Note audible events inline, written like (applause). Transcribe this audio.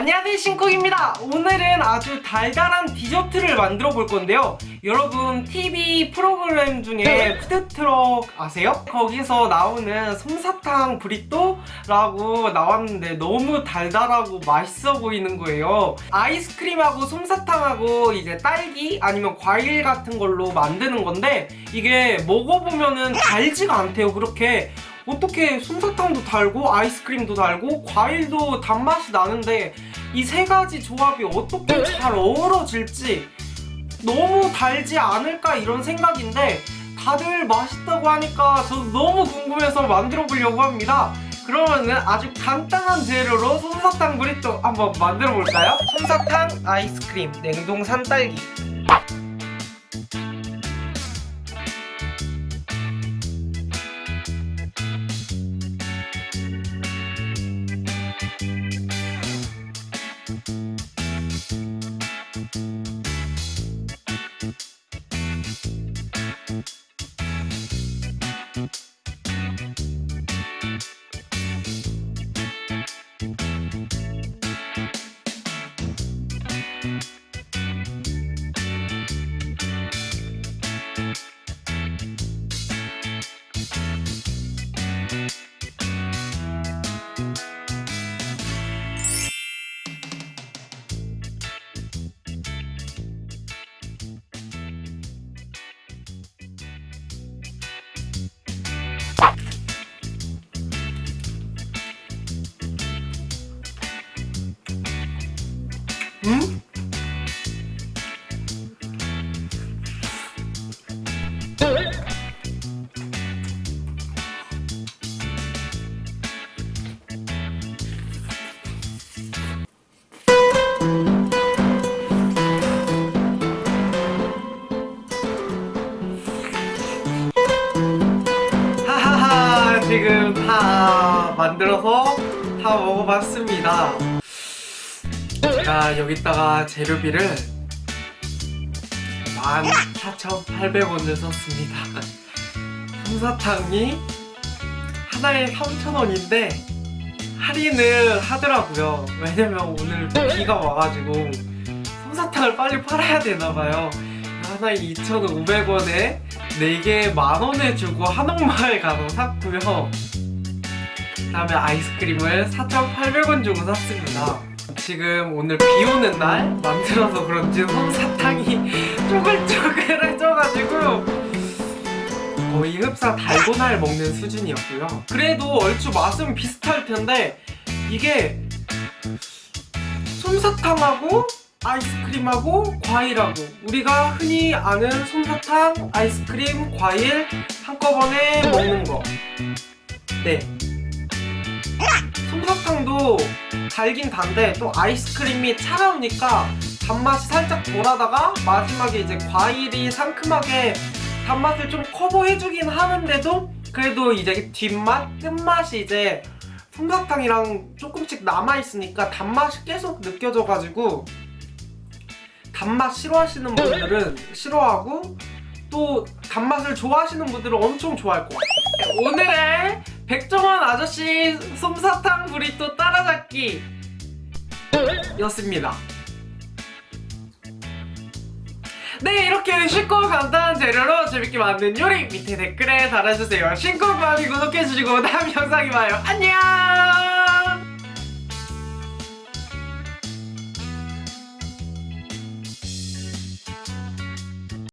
안녕하세요 신쿡입니다. 오늘은 아주 달달한 디저트를 만들어 볼 건데요. 여러분 TV 프로그램 중에 푸드트럭 아세요? 거기서 나오는 솜사탕 브리또라고 나왔는데 너무 달달하고 맛있어 보이는 거예요. 아이스크림하고 솜사탕하고 이제 딸기 아니면 과일 같은 걸로 만드는 건데 이게 먹어보면은 달지가 않대요 그렇게 어떻게 솜사탕도 달고 아이스크림도 달고 과일도 단맛이 나는데 이 세 가지 조합이 어떻게 잘 어우러질지 너무 달지 않을까 이런 생각인데 다들 맛있다고 하니까 저도 너무 궁금해서 만들어 보려고 합니다 그러면은 아주 간단한 재료로 솜사탕 브리또 한번 만들어 볼까요? 솜사탕 아이스크림 냉동 산딸기 음? 하하 (laughs) 하 지금 다 만들어서 다 먹어봤습니다 제가 여기다가 재료비를 14,800원을 썼습니다. 솜사탕이 하나에 3,000원인데 할인을 하더라고요. 왜냐면 오늘 비가 와가지고 솜사탕을 빨리 팔아야 되나봐요. 하나에 2,500원에 4개 만원에 주고 한옥마을 가서 샀고요. 그 다음에 아이스크림을 4,800원 주고 샀습니다 지금 오늘 비 오는 날 만들어서 그런지 솜사탕이 (laughs) 쪼글쪼글해져가지고 거의 흡사 달고나를 먹는 수준이었고요 그래도 얼추 맛은 비슷할 텐데 이게 솜사탕하고 아이스크림하고 과일하고 우리가 흔히 아는 솜사탕, 아이스크림, 과일 한꺼번에 먹는 거 네. 솜사탕도 달긴 단데 또 아이스크림이 차가우니까 단맛이 살짝 덜하다가 마지막에 이제 과일이 상큼하게 단맛을 좀 커버해주긴 하는데도 그래도 이제 뒷맛, 끝맛이 이제 솜사탕이랑 조금씩 남아있으니까 단맛이 계속 느껴져가지고 단맛 싫어하시는 분들은 싫어하고 또 단맛을 좋아하시는 분들은 엄청 좋아할 것 같아요 오늘의 백종원 아저씨 솜사탕 브리또 따라잡기 였습니다. 네 이렇게 쉽고 간단한 재료로 재밌게 만든 요리 밑에 댓글에 달아주세요. 신곡 많이 구독해주시고 다음 영상에 봐요. 안녕